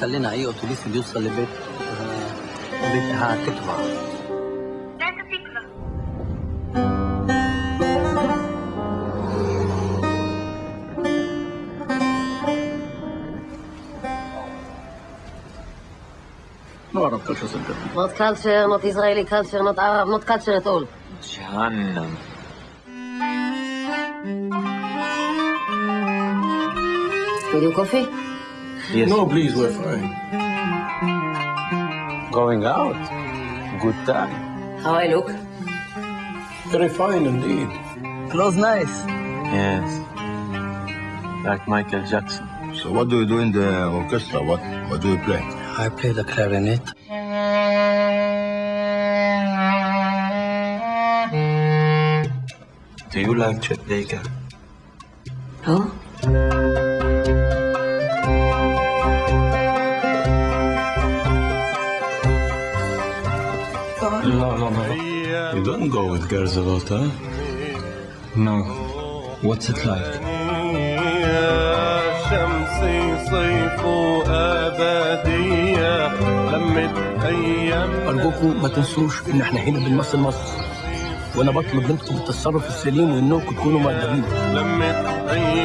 خلينا اي اتوبيس بيوصل لبيت آه، بيتها Arab culture center. Not culture, not Israeli culture, not Arab, not culture at all. جهنم With you coffee? Yes. No, please, we're fine. Going out. Good time. How I look? Very fine indeed. close nice Yes. Like Michael Jackson. So what do you do in the orchestra? What what do you play? I play the clarinet Do you like Chet Baker? Oh? لا لا بابا You don't go with girls a lot, huh? No. What's it like? أيام أرجوكم ما تنسوش إن إحنا هنا بنمثل مصر. وأنا بطلب منكم التصرف السليم وإنكم تكونوا مؤدبين. لمت المنسية